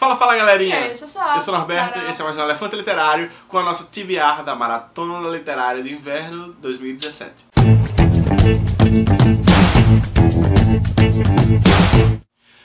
Fala, fala galerinha! É, isso só. Eu sou o Norberto Para- e esse é mais um Elefante Literário com a nossa TBR da Maratona Literária de Inverno 2017.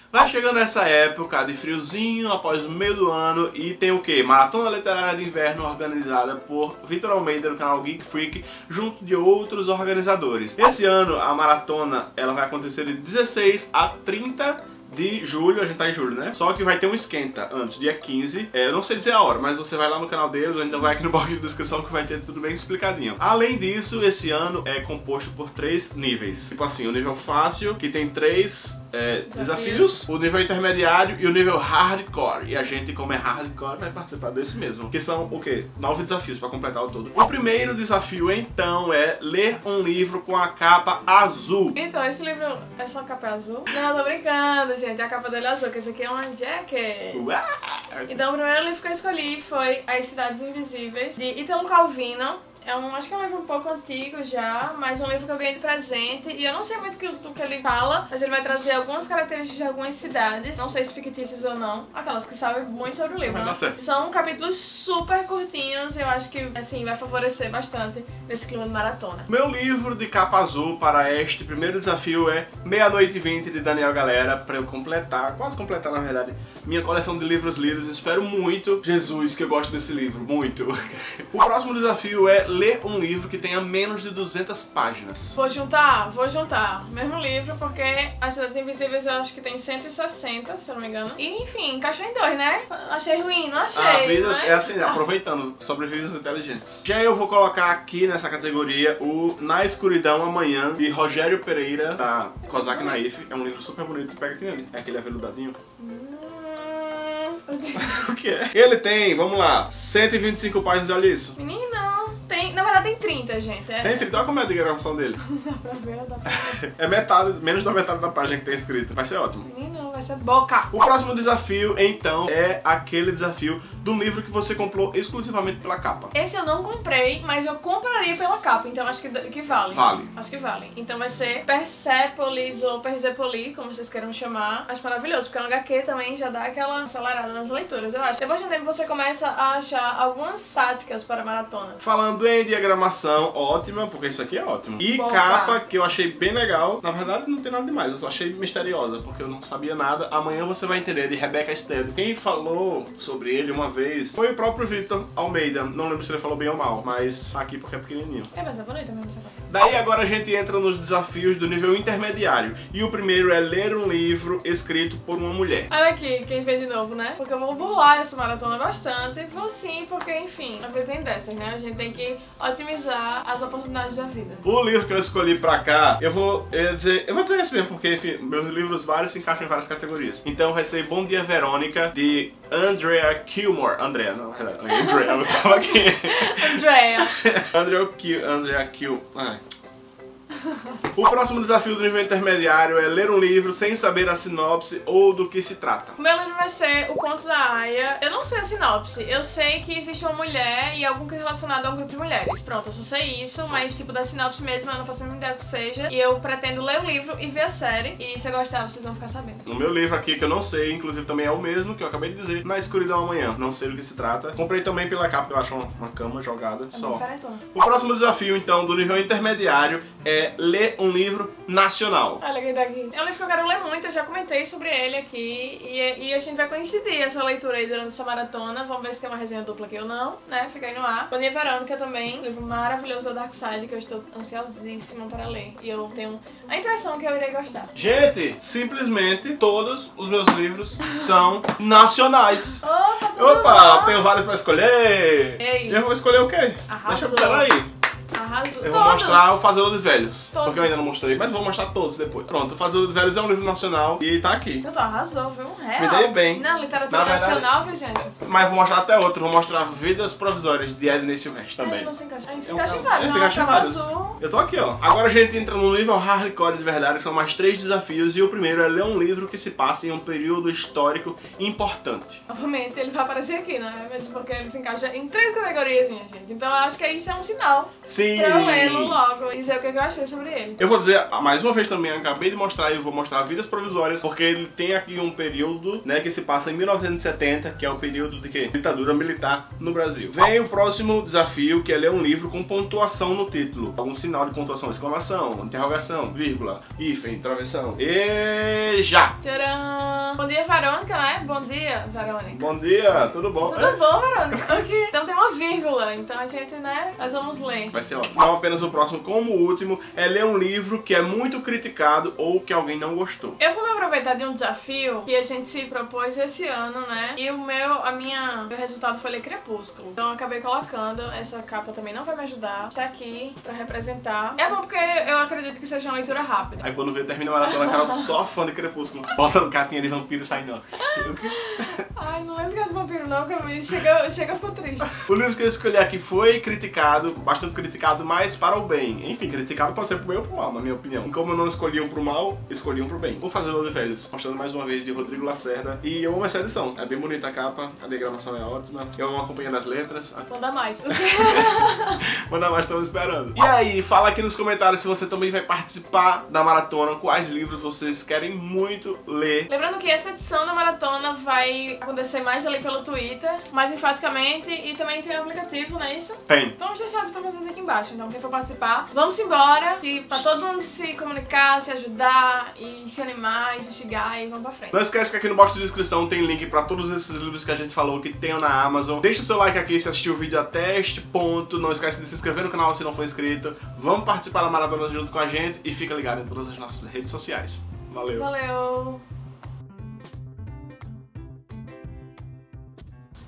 Vai chegando essa época de friozinho após o meio do ano e tem o que? Maratona Literária de Inverno organizada por Vitor Almeida no canal Geek Freak junto de outros organizadores. Esse ano a maratona ela vai acontecer de 16 a 30 de julho, a gente tá em julho, né? Só que vai ter um esquenta antes, dia 15. É, eu não sei dizer a hora, mas você vai lá no canal deles ou então vai aqui no box de descrição que vai ter tudo bem explicadinho. Além disso, esse ano é composto por três níveis. Tipo assim, o nível fácil, que tem três é, desafios, o nível intermediário e o nível hardcore. E a gente, como é hardcore, vai participar desse mesmo. Que são o quê? Nove desafios pra completar o todo. O primeiro desafio, então, é ler um livro com a capa azul. Então, esse livro é só capa azul? Não, tô brincando, gente. A capa dele é azul, que esse aqui é uma jacket. Uau! Então, o primeiro livro que eu escolhi foi As Cidades Invisíveis, de Italo Calvino. É um, acho que é um livro um pouco antigo já, mas um livro que eu ganhei de presente. E eu não sei muito que- do que ele fala, mas ele vai trazer algumas características de algumas cidades. Não sei se fictícias ou não. Aquelas que sabem muito sobre o livro, né? São capítulos super curtinhos. Eu acho que, assim, vai favorecer bastante nesse clima de maratona. Meu livro de capa azul para este primeiro desafio é Meia-Noite e Vinte de Daniel Galera, para eu completar, quase completar na verdade, minha coleção de livros lidos. Espero muito, Jesus, que eu gosto desse livro, muito. O próximo desafio é ler um livro que tenha menos de 200 páginas. Vou juntar, vou juntar. Mesmo livro, porque As Cidades Invisíveis eu acho que tem 160, se eu não me engano. E enfim, encaixou em dois, né? Achei ruim, não achei. A vida mas- é assim, aproveitando, sobrevives inteligentes. Já eu vou colocar aqui nessa categoria o Na Escuridão Amanhã, de Rogério Pereira, da Kozak Naif. É um livro super bonito, pega aqui nele. É aquele aveludadinho. Hum, O que é? Ele tem, vamos lá, 125 páginas, olha isso. Menino, 30, gente. É, Tem 30, olha como é a gravação dele. Dá pra ver, dá pra ver. É metade, menos da metade da página que tem escrito. Vai ser ótimo. Vai ser boca. O próximo desafio, então, é aquele desafio do livro que você comprou exclusivamente pela capa. Esse eu não comprei, mas eu compraria pela capa, então acho que, que vale. Vale. Acho que vale. Então vai ser Persepolis ou Persepoli, como vocês queiram chamar. Acho maravilhoso, porque no HQ também já dá aquela acelerada nas leituras, eu acho. Depois de um tempo você começa a achar algumas táticas para maratona. Falando em diagramação, ótima, porque isso aqui é ótimo. E Boa. capa, que eu achei bem legal. Na verdade, não tem nada demais, eu só achei misteriosa, porque eu não sabia nada. Amanhã você vai entender, de Rebecca Stead. Quem falou sobre ele uma vez foi o próprio Victor Almeida. Não lembro se ele falou bem ou mal, mas tá aqui porque é pequenininho. É, mas é bonita mesmo essa. Daí agora a gente entra nos desafios do nível intermediário. E o primeiro é ler um livro escrito por uma mulher. Olha aqui, quem fez de novo, né? Porque eu vou burlar essa maratona bastante. Vou sim, porque, enfim, a vida tem dessas, né? A gente tem que otimizar as oportunidades da vida. O livro que eu escolhi pra cá, eu vou eu dizer, eu vou dizer esse mesmo, porque enfim, meus livros vários se encaixam em várias categorias. Então vai ser Bom Dia Verônica, de Andrea Kilmore. Andrea, não, Andrea, eu tava aqui. Andrea. Andrea Kill, Andrea Kill. O próximo desafio do nível intermediário é ler um livro sem saber a sinopse ou do que se trata. O meu livro vai ser O Conto da Aya. Eu não sei a sinopse. Eu sei que existe uma mulher e algum que relacionado a um grupo de mulheres. Pronto, eu só sei isso, mas tipo da sinopse mesmo eu não faço a mínima ideia do que seja. E eu pretendo ler o livro e ver a série. E se eu gostar, vocês vão ficar sabendo. No meu livro aqui, que eu não sei, inclusive também é o mesmo que eu acabei de dizer, Na Escuridão Amanhã. Não sei do que se trata. Comprei também pela capa, que eu acho uma, cama jogada É só. O próximo desafio, então, do nível intermediário é ler um livro nacional. Olha quem tá aqui. É um livro que eu quero ler muito, eu já comentei sobre ele aqui. E, e a gente vai coincidir essa leitura aí durante essa maratona. Vamos ver se tem uma resenha dupla aqui ou não, né? Fica aí no ar. Boninha Verônica também, um livro maravilhoso da Dark Side que eu estou ansiosíssima para ler. E eu tenho a impressão que eu irei gostar. Gente, simplesmente todos os meus livros são nacionais. Opa, tudo Opa, bom? tenho vários pra escolher. Ei. E eu vou escolher o quê? Arrasou. Deixa eu pegar aí. Arrasou. Eu vou Todos. mostrar o Fazedor dos Velhos. Todos. Porque eu ainda não mostrei, mas vou mostrar todos depois. Pronto, o dos Velhos é um livro nacional e tá aqui. Eu tô arrasou, viu? Um real. Me dei bem. Não, literatura Na nacional, viu, gente? Mas vou mostrar até outro. Vou mostrar Vidas Provisórias de Edney Silvestre Ele também. não se encaixa. Ah, se encaixa em vários. se Não, encaixa em Cavalo vários. Eu tô aqui, ó. Agora a gente entra no nível hardcore de verdade, são mais três desafios. E o primeiro é ler um livro que se passa em um período histórico importante. Novamente, ele vai aparecer aqui, né? Mesmo porque ele se encaixa em três categorias, minha gente. Então eu acho que isso é um sinal Sim, eu lê-lo logo e dizer o que eu achei sobre ele. Eu vou dizer mais uma vez também, acabei de mostrar e vou mostrar Vidas Provisórias, porque ele tem aqui um período, né, que se passa em 1970, que é o período de quê? Ditadura militar no Brasil. Vem o próximo desafio, que é ler um livro com pontuação no título. Algum sinal de pontuação, exclamação, interrogação, vírgula, hífen, travessão. E já! Tcharam! Bom dia, Verônica, né? Bom dia, Verônica. Bom dia, tudo bom? Tudo bom, Verônica? Ok. Então tem uma vírgula, então a gente, né, nós vamos ler. Vai ser ótimo. Não apenas o próximo, como o último, é ler um livro que é muito criticado ou que alguém não gostou. Eu vou me aproveitar de um desafio que a gente se propôs esse ano, né? E o meu, a minha, meu resultado foi ler Crepúsculo. Então eu acabei colocando, essa capa também não vai me ajudar. Está aqui pra representar. É bom porque eu acredito que seja uma leitura rápida. Aí quando vê, termina a maratona, cara, só fã de Crepúsculo. Bota no capinha de vampiro saindo, ó. Ai, não lembro que é do vampiro não, que me chega, chega a ficar triste. O livro que eu escolhi aqui foi criticado, bastante criticado, mas para o bem. Enfim, criticado pode ser pro bem ou pro mal, na minha opinião. Como eu não escolhi um pro mal, escolhi um pro bem. Vou fazer o de velhos, mostrando mais uma vez de Rodrigo Lacerda. E eu amo essa edição. É bem bonita a capa, a diagramação é ótima. Eu amo acompanhando as letras. Manda mais. Manda mais, estamos esperando. E aí, fala aqui nos comentários se você também vai participar da maratona, quais livros vocês querem muito ler. Lembrando que essa edição da maratona vai acontecer mais ali pelo Twitter, mais enfaticamente, e também tem o aplicativo, não é isso? Tem. Vamos deixar as informações aqui embaixo, então quem for participar, vamos embora, e pra todo mundo se comunicar, se ajudar, e se animar, e se instigar, e vamos pra frente. Não esquece que aqui no box de descrição tem link pra todos esses livros que a gente falou que tem na Amazon. Deixa o seu like aqui se assistiu o vídeo até este ponto. Não esquece de se inscrever no canal se não for inscrito. Vamos participar da maratona junto com a gente e fica ligado em todas as nossas redes sociais. Valeu! Valeu!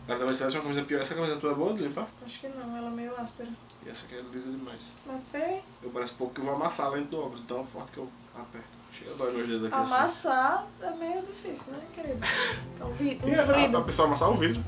Cara, mas se tivesse uma camisa pior, essa camisa tua é boa de limpar? Acho que não, ela é meio áspera. E essa aqui é lisa demais. Mas Eu parece pouco que eu vou amassar lá dentro do óculos, tão forte que eu aperto. Chega a dói meus dedos aqui assim. amassar é meio difícil, né, querido? É um vi- E, ah, vidro. pra pessoa amassar o vidro.